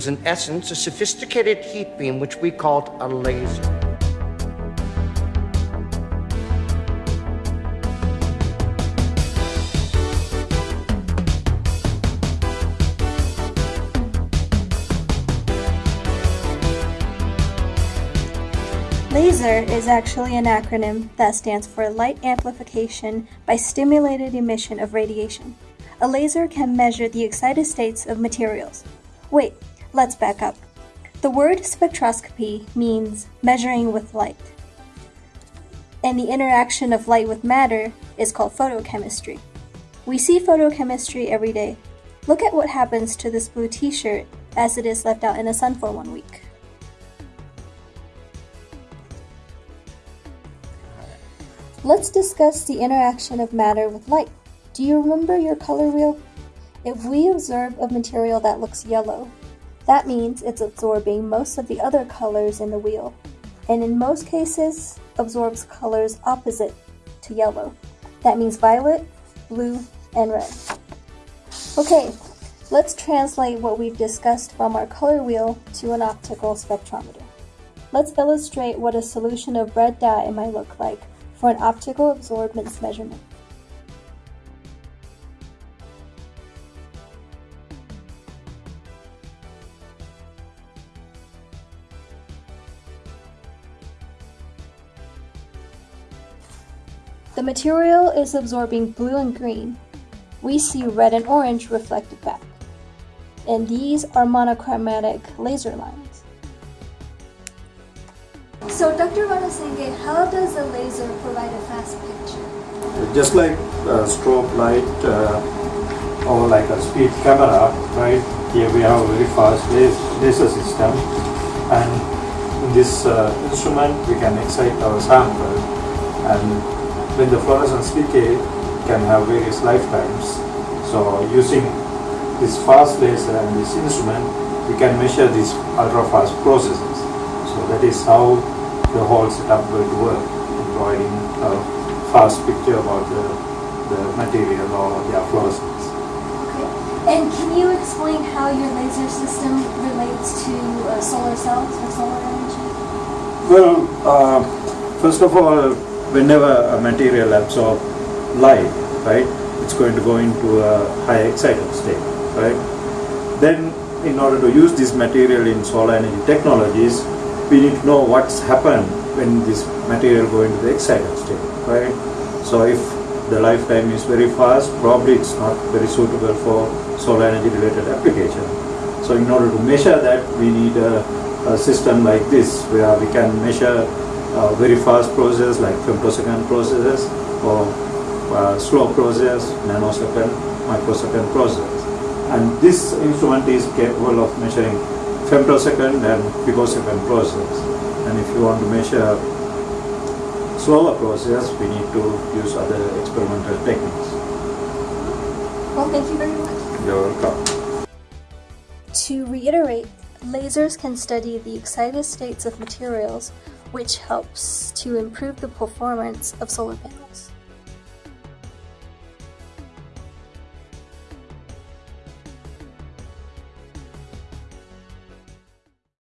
is in essence a sophisticated heat beam which we called a laser. LASER is actually an acronym that stands for Light Amplification by Stimulated Emission of Radiation. A laser can measure the excited states of materials. Wait, let's back up. The word spectroscopy means measuring with light. And the interaction of light with matter is called photochemistry. We see photochemistry every day. Look at what happens to this blue t-shirt as it is left out in the sun for one week. Let's discuss the interaction of matter with light. Do you remember your color wheel? If we observe a material that looks yellow, that means it's absorbing most of the other colors in the wheel, and in most cases, absorbs colors opposite to yellow. That means violet, blue, and red. Okay, let's translate what we've discussed from our color wheel to an optical spectrometer. Let's illustrate what a solution of red dye might look like for an optical absorbance measurement. The material is absorbing blue and green. We see red and orange reflected back. And these are monochromatic laser lines. So Dr. Ranasinghe, how does a laser provide a fast picture? Just like a strobe light uh, or like a speed camera, right? Here we have a very fast laser system and in this uh, instrument we can excite our sample and when the fluorescence decay can have various lifetimes. So using this fast laser and this instrument we can measure these ultra fast processes. So that is how the whole setup will work in providing a fast picture about the, the material or the fluorescence. Okay. And can you explain how your laser system relates to uh, solar cells or solar energy? Well, uh, first of all, whenever a material absorbs light, right, it's going to go into a high excited state, right? Then, in order to use this material in solar energy technologies, we need to know what's happened when this material go into the excited state, right? So if the lifetime is very fast, probably it's not very suitable for solar energy related application. So in order to measure that, we need a, a system like this where we can measure a very fast process like femtosecond processes or uh, slow process, nanosecond, microsecond process. And this instrument is capable of measuring femtosecond and picosecond process. And if you want to measure slower process, we need to use other experimental techniques. Well, thank you very much. You're welcome. To reiterate, lasers can study the excited states of materials, which helps to improve the performance of solar panels.